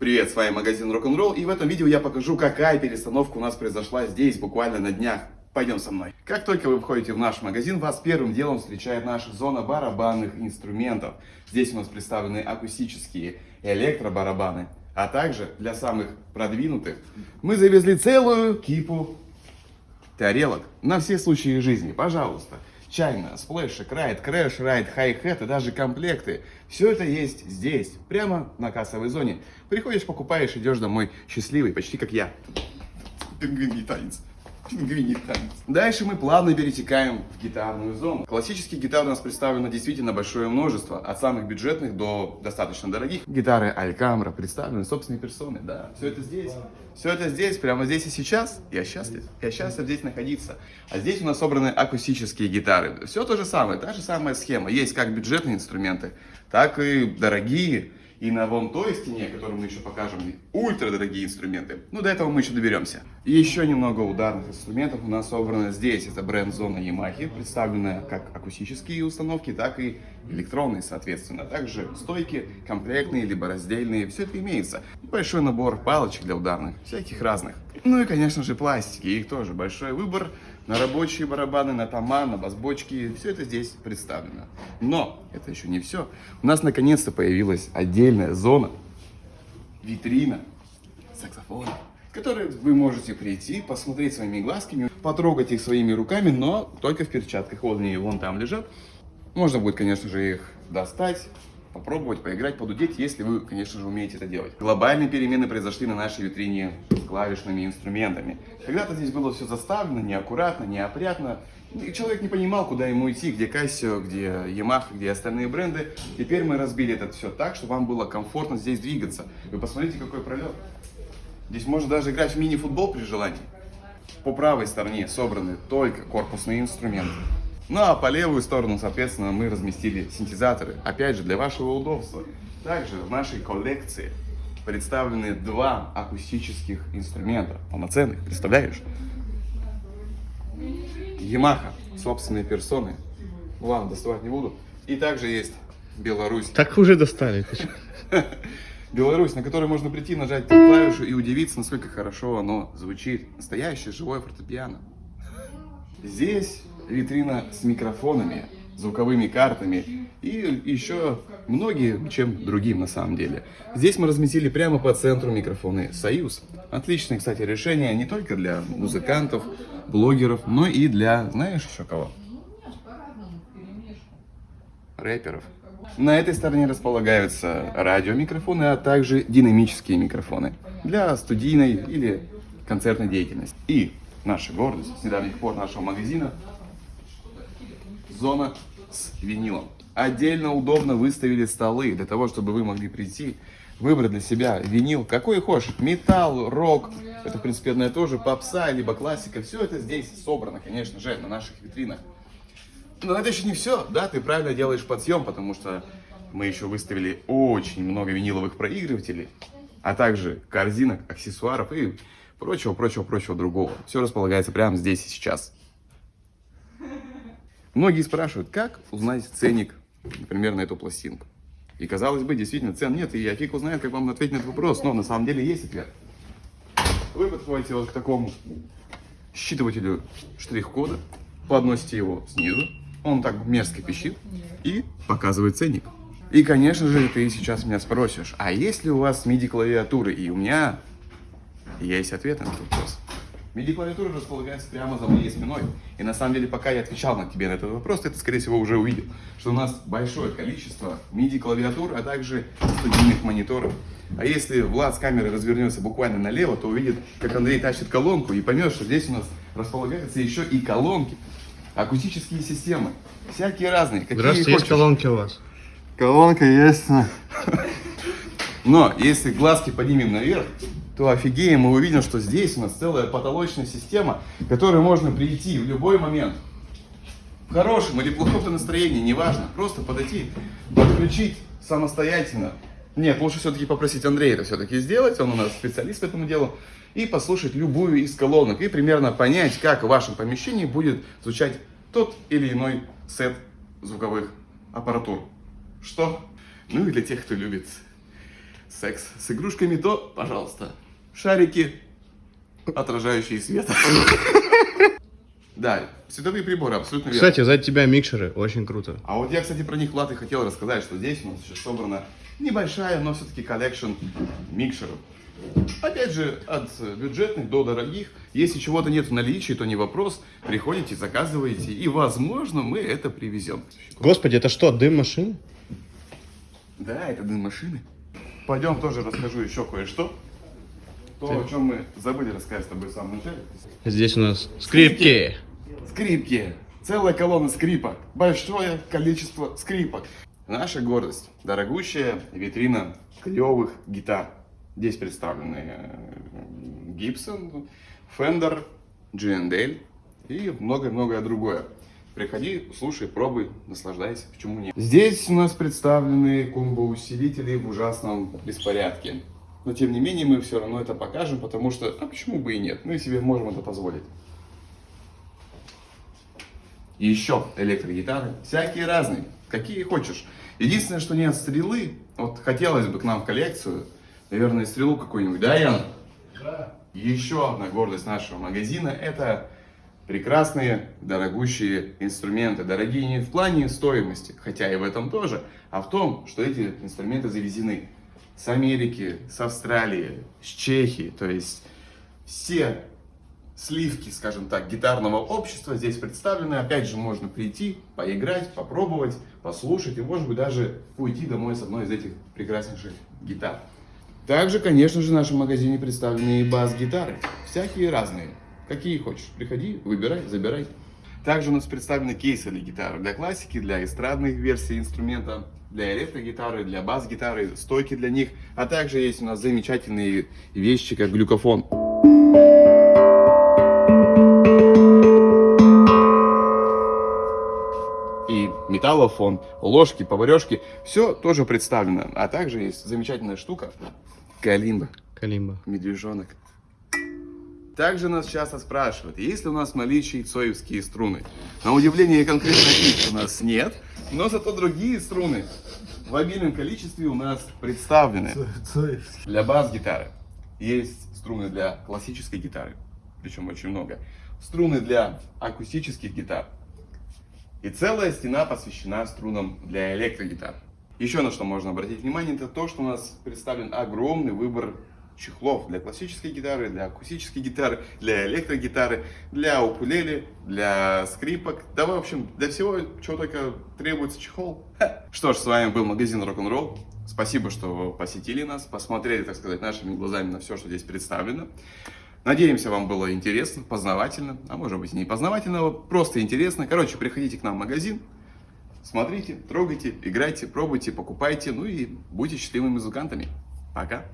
Привет, с вами магазин Rock'n'Roll и в этом видео я покажу, какая перестановка у нас произошла здесь буквально на днях. Пойдем со мной. Как только вы входите в наш магазин, вас первым делом встречает наша зона барабанных инструментов. Здесь у нас представлены акустические электробарабаны, а также для самых продвинутых мы завезли целую кипу тарелок на все случаи жизни. Пожалуйста china, сплэшек, ride, crash, ride, hi-hat и даже комплекты. Все это есть здесь, прямо на кассовой зоне. Приходишь, покупаешь, идешь домой счастливый, почти как я. Пингвиний танец. Дальше мы плавно перетекаем в гитарную зону. Классических гитар у нас представлено действительно большое множество, от самых бюджетных до достаточно дорогих. Гитары Алькамра представлены собственной персоной, да. Все это здесь. Все это здесь, прямо здесь и сейчас. Я счастлив. Я счастлив здесь находиться. А здесь у нас собраны акустические гитары. Все то же самое, та же самая схема. Есть как бюджетные инструменты, так и дорогие и на вон той стене, которую мы еще покажем, ультра дорогие инструменты. Ну, до этого мы еще доберемся. Еще немного ударных инструментов у нас собрано здесь. Это бренд-зона Yamaha, представленная как акустические установки, так и электронные, соответственно. Также стойки, комплектные, либо раздельные. Все это имеется. Большой набор палочек для ударных, всяких разных. Ну и, конечно же, пластики. Их тоже большой выбор на рабочие барабаны, на тома, на басбочки. Все это здесь представлено. Но это еще не все. У нас наконец-то появилась отдельная зона, витрина саксофона, в которой вы можете прийти, посмотреть своими глазками, потрогать их своими руками, но только в перчатках. Вот они вон там лежат. Можно будет, конечно же, их достать, попробовать, поиграть, подудеть, если вы, конечно же, умеете это делать. Глобальные перемены произошли на нашей витрине с клавишными инструментами. Когда-то здесь было все заставлено, неаккуратно, неопрятно. И человек не понимал, куда ему идти, где Casio, где Yamaha, где остальные бренды. Теперь мы разбили это все так, чтобы вам было комфортно здесь двигаться. Вы посмотрите, какой пролет. Здесь можно даже играть в мини-футбол при желании. По правой стороне собраны только корпусные инструменты. Ну а по левую сторону, соответственно, мы разместили синтезаторы. Опять же, для вашего удобства. Также в нашей коллекции представлены два акустических инструмента. Полноценных, представляешь? Yamaha, собственные персоны. Ладно, доставать не буду. И также есть Беларусь. Так уже достали. Беларусь, на которой можно прийти, нажать клавишу и удивиться, насколько хорошо оно звучит. Настоящее живое фортепиано. Здесь витрина с микрофонами, звуковыми картами и еще многие чем другим на самом деле. Здесь мы разместили прямо по центру микрофоны Союз. Отличное, кстати, решение не только для музыкантов, блогеров, но и для, знаешь еще кого? Рэперов. На этой стороне располагаются радиомикрофоны, а также динамические микрофоны для студийной или концертной деятельности. И наша гордость с недавних пор нашего магазина зона с винилом. Отдельно удобно выставили столы для того, чтобы вы могли прийти, выбрать для себя винил, какой хочешь, металл, рок, это в принципе одно и то же, попса, либо классика, все это здесь собрано, конечно же, на наших витринах. Но это еще не все, да, ты правильно делаешь подъем, потому что мы еще выставили очень много виниловых проигрывателей, а также корзинок, аксессуаров и прочего-прочего-прочего другого. Все располагается прямо здесь и сейчас. Многие спрашивают, как узнать ценник, например, на эту пластинку. И казалось бы, действительно, цен нет, и я фиг узнает, как вам ответить на этот вопрос, но на самом деле есть ответ. Вы подходите вот к такому считывателю штрих-кода, подносите его снизу, он так мерзко пищит и показывает ценник. И, конечно же, ты сейчас меня спросишь, а есть ли у вас MIDI-клавиатуры? И у меня есть ответ на этот вопрос. MIDI-клавиатура располагается прямо за моей спиной. И на самом деле, пока я отвечал на тебе на этот вопрос, ты, скорее всего, уже увидел, что у нас большое количество MIDI-клавиатур, а также студийных мониторов. А если Влад с камеры развернется буквально налево, то увидит, как Андрей тащит колонку и поймет, что здесь у нас располагаются еще и колонки, акустические системы, всякие разные. Какие Здравствуйте, есть колонки у вас? Колонка есть. Но если глазки поднимем наверх, то офигеем, мы увидим, что здесь у нас целая потолочная система, к которой можно прийти в любой момент. В хорошем или плохом настроении, неважно. Просто подойти, подключить самостоятельно. Нет, лучше все-таки попросить Андрея это все-таки сделать, он у нас специалист по этому делу. И послушать любую из колонок. И примерно понять, как в вашем помещении будет звучать тот или иной сет звуковых аппаратур. Что? Ну и для тех, кто любит секс с игрушками, то, пожалуйста, шарики, отражающие свет. Да, световые приборы, абсолютно верно. Кстати, за тебя микшеры, очень круто. А вот я, кстати, про них, Влад, и хотел рассказать, что здесь у нас еще собрана небольшая, но все-таки collection микшеров. Опять же, от бюджетных до дорогих. Если чего-то нет в наличии, то не вопрос. Приходите, заказываете, и, возможно, мы это привезем. Господи, это что, дым машин? Да, это дым машины. Пойдем тоже расскажу еще кое-что. То, о чем мы забыли рассказать с тобой в самом начале. Здесь у нас скрипки. Скрипки. Целая колонна скрипок. Большое количество скрипок. Наша гордость. Дорогущая витрина клевых гитар. Здесь представлены э, Gibson, Fender, G&L и многое-многое другое. Приходи, слушай, пробуй, наслаждайся, почему нет. Здесь у нас представлены комбо-усилители в ужасном беспорядке. Но тем не менее мы все равно это покажем, потому что, а почему бы и нет, мы себе можем это позволить. И еще электрогитары, всякие разные, какие хочешь. Единственное, что нет стрелы, вот хотелось бы к нам в коллекцию, наверное, стрелу какую-нибудь, да, Ян? Да. Еще одна гордость нашего магазина, это прекрасные, дорогущие инструменты. Дорогие не в плане стоимости, хотя и в этом тоже, а в том, что эти инструменты завезены с Америки, с Австралии, с Чехии. То есть все сливки, скажем так, гитарного общества здесь представлены. Опять же, можно прийти, поиграть, попробовать, послушать и, может быть, даже уйти домой с одной из этих прекраснейших гитар. Также, конечно же, в нашем магазине представлены и бас-гитары. Всякие разные. Какие хочешь. Приходи, выбирай, забирай. Также у нас представлены кейсы для гитары. Для классики, для эстрадных версий инструмента, для электрогитары, для бас-гитары, стойки для них. А также есть у нас замечательные вещи, как глюкофон. и металлофон, ложки, поварешки, все тоже представлено. А также есть замечательная штука, калимба. Калимба. Медвежонок. Также нас часто спрашивают, есть ли у нас в наличии цоевские струны. На удивление конкретно их у нас нет, но зато другие струны в обильном количестве у нас представлены. Для бас-гитары есть струны для классической гитары, причем очень много. Струны для акустических гитар. И целая стена посвящена струнам для электрогитар. Еще на что можно обратить внимание, это то, что у нас представлен огромный выбор чехлов для классической гитары, для акустической гитары, для электрогитары, для укулеле, для скрипок. Да, в общем, для всего, чего только требуется чехол. Ха. Что ж, с вами был магазин Рок-н-Ролл. Спасибо, что посетили нас, посмотрели, так сказать, нашими глазами на все, что здесь представлено. Надеемся, вам было интересно, познавательно, а может быть не познавательно, просто интересно. Короче, приходите к нам в магазин, смотрите, трогайте, играйте, пробуйте, покупайте, ну и будьте счастливыми музыкантами. Пока!